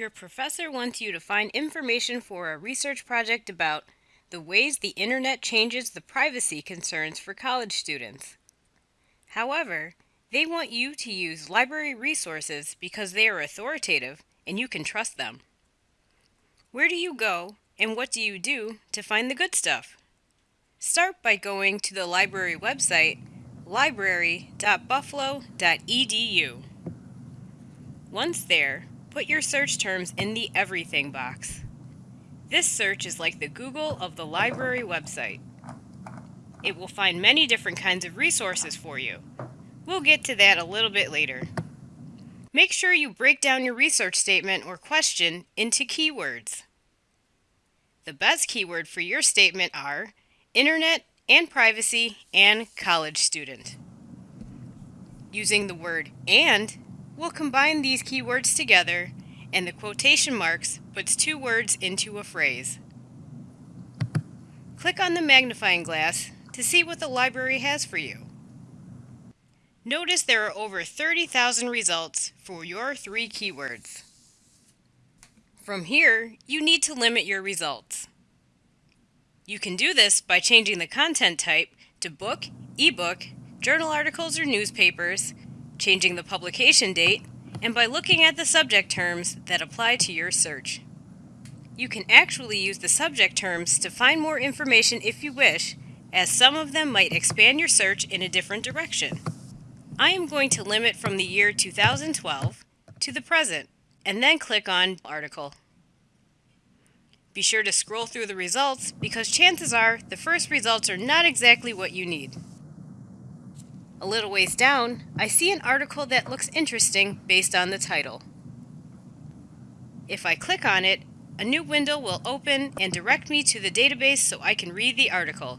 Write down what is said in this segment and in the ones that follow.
Your professor wants you to find information for a research project about the ways the internet changes the privacy concerns for college students. However, they want you to use library resources because they are authoritative and you can trust them. Where do you go and what do you do to find the good stuff? Start by going to the library website library.buffalo.edu. Once there, put your search terms in the Everything box. This search is like the Google of the library website. It will find many different kinds of resources for you. We'll get to that a little bit later. Make sure you break down your research statement or question into keywords. The best keyword for your statement are Internet and Privacy and College Student. Using the word AND, we'll combine these keywords together and the quotation marks puts two words into a phrase. Click on the magnifying glass to see what the library has for you. Notice there are over 30,000 results for your three keywords. From here, you need to limit your results. You can do this by changing the content type to book, ebook, journal articles or newspapers, changing the publication date, and by looking at the subject terms that apply to your search. You can actually use the subject terms to find more information if you wish, as some of them might expand your search in a different direction. I am going to limit from the year 2012 to the present, and then click on Article. Be sure to scroll through the results because chances are the first results are not exactly what you need. A little ways down, I see an article that looks interesting based on the title. If I click on it, a new window will open and direct me to the database so I can read the article.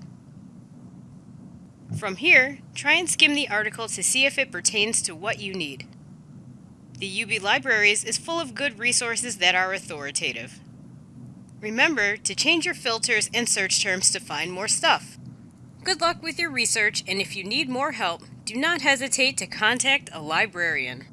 From here, try and skim the article to see if it pertains to what you need. The UB Libraries is full of good resources that are authoritative. Remember to change your filters and search terms to find more stuff. Good luck with your research, and if you need more help, do not hesitate to contact a librarian.